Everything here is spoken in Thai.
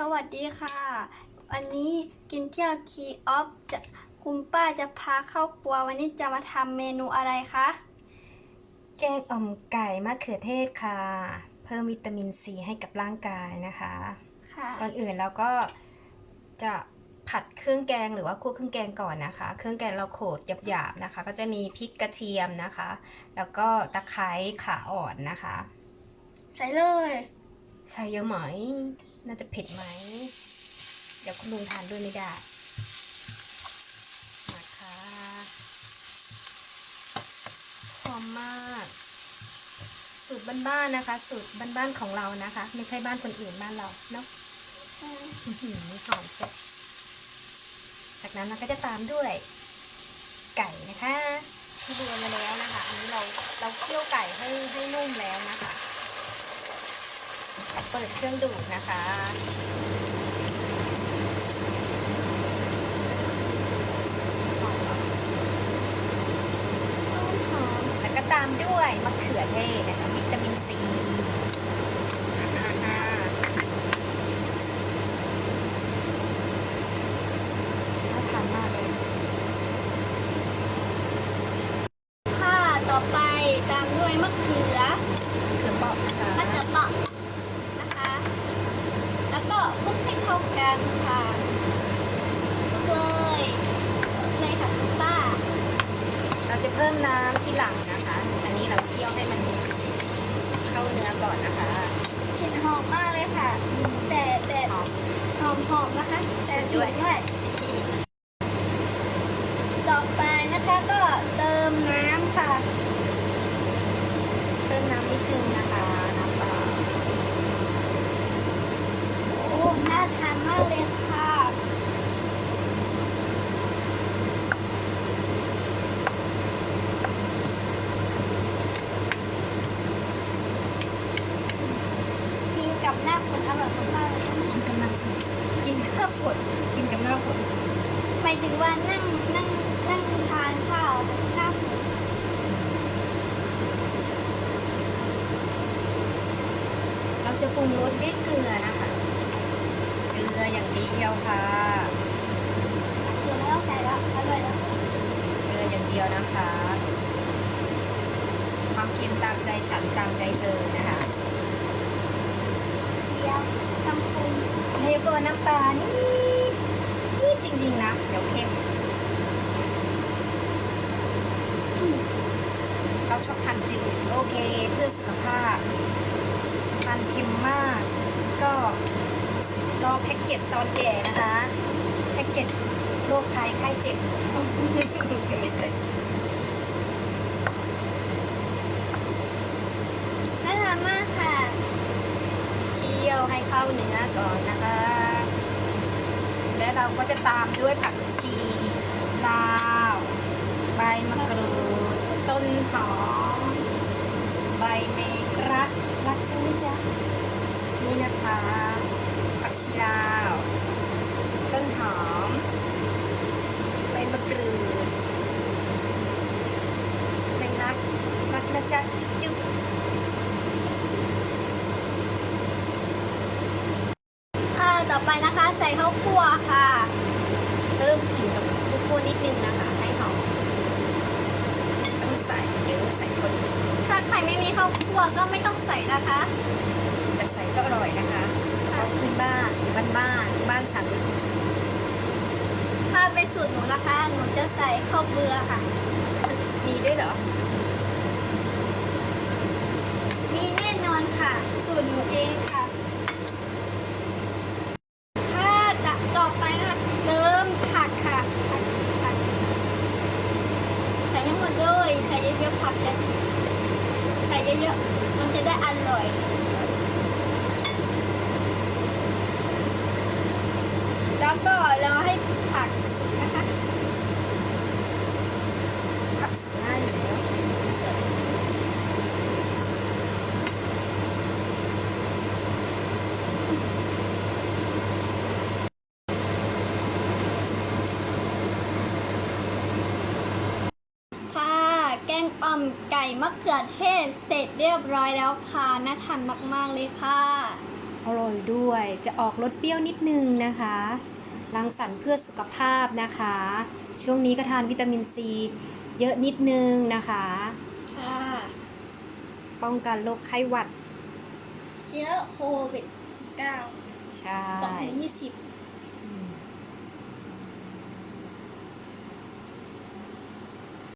สวัสดีค่ะ วันนี้กินเที่ยวคีออฟจะคุณป้าจะพาเข้าครัววันนี้จะมาทำเมนูอะไรคะ แกงอ่อมไก่มะเขือเทศค่ะ เพิ่มวิตามินซีให้กับร่างกายนะคะ ค่ะ ก่อนอื่นเราก็จะผัดเครื่องแกงหรือว่าคั่วเครื่องแกงก่อนนะคะ เครื่องแกงเราโขลดหยาบๆนะคะ ก็จะมีพริกกระเทียมนะคะ แล้วก็ตะไคร้ขาอ่อนนะคะ ใส่เลย ใส่เยอะไหม น่าจะเผ็ดไหม เดี๋ยวคุณลุงทานด้วยไม่ได้ มาค่ะหอมมาก สูตรบ้านๆนะคะ สูตรบ้านๆของเรานะคะ ไม่ใช่บ้านคนอื่นบ้านเราเนาะอื้อหือหอมเชียวจากนั้นเราก็จะตามด้วยไก่นะคะที่ดูมาแล้วนะคะ อันนี้เราเราเคี่ยวไก่ให้ให้นุ่มแล้วนะคะ เปิดเครื่องดูดนะคะหอมๆแล้วก็ตามด้วยมะเขือเทศนะคะวิตามินซีอ่าน่าทานมากเลย ค่ะต่อไปตามด้วยมะเขือ เขือเปอกนะคะ มะเขือเปราะนะคะ แล้วก็ คลุกให้เข้ากันค่ะคลุกเลยคลุกเลยค่ะคุณป้า เราจะเพิ่มน้ำที่หลังนะคะ อันนี้เราเคี่ยวให้มันเข้าเนื้อก่อนนะคะกลิ่นหอมมากเลยค่ะ แต่แต่หอมหอมหอมนะคะ แต่ช่ฉุวยนด้วยด้วย ต่อไปนะคะก็เติมน้ำค่ะเพิ่มน้ำนิดนึงนะคะ น้ำเปล่า โอ้ น่า ทานมากเลยค่ะกินกับหน้าฝนอร่อยมากๆเลยกินกับหน้ำฝนกินข้าวฝนกินกับหน้าฝนหมายถึงว่านั่งนั่งนั่งทานข้าวหน้าฝนเราจะปรุงรสด้วยเกลือนะคะ เกลืออย่างเดียวค่ะเดี๋ยวไม่ต้องใส่แล้วอร่อยแล้วเกลืออย่างเดียวนะคะ ความเค็มตามใจฉันตามใจเธอนะคะเชียร์ทำคุณเทโกน้ำปลานี่นี่จริงๆนะ เดี๋ยวเค็มเราชอบทานจืดโอเค เพื่อสุขภาพทานเค็มมากก็รอ แพ็กเกจตอนแก่นะคะแพ็กเกจโรคภัยไข้เจ็บน่าทานมากค่ะเคี่ยวให้เข้าเนื้อก่อนนะคะ และเราก็จะตามด้วยผักชีลาวใบมะกรูดต้นหอมใบเมกรักรักใช่ไหมจ๊ะนี่นะคะผัก ชีลาว ต้นหอม ใบมะกรูดใบรักรักนะจ๊ะจุ๊บจุ๊บค่ะ ต่อไปนะคะใส่ข้าวคั่วค่ะเพิ่มกลิ่นกับข้าวคั่วนิดนึงนะคะ ให้หอม ต้องใส่เยอะใส่คนเดียวถ้าใครไม่มีข้าวคั่วก็ไม่ต้องใส่นะคะ แต่ใส่ก็อร่อยนะคะเพราะพื้น บ้านบ้านบ้านบ้านฉัน ถ้าเป็นสูตรหนูนะคะ หนูจะใส่ข้าวเบือค่ะ มีด้วยเหรอ มีแน่นอนค่ะ สูตรหนูเองค่ะ ถ้าจะต่อไปนะคะเติมผักค่ะผักผักใส่ทั้งหมดเลยใส่เยอะๆผักเลยใส่เยอะๆมันจะได้อร่อย แล้วก็รอให้ผักสุกนะคะ ผักสดง่ายอยู่แล้วค่ะแกงอ่อมไก่มะเขือเทศเสร็จเรียบร้อยแล้วค่ะ น่าทานมาก ๆ เลยค่ะ อร่อยด้วย จะออกรสเปรี้ยวนิดนึงนะคะรังสรรค์เพื่อสุขภาพนะคะ ช่วงนี้ก็ทานวิตามินซีเยอะนิดนึงนะคะค่ะป้องกันโรคไข้หวัด เชื้อโควิด -19 ใช่2020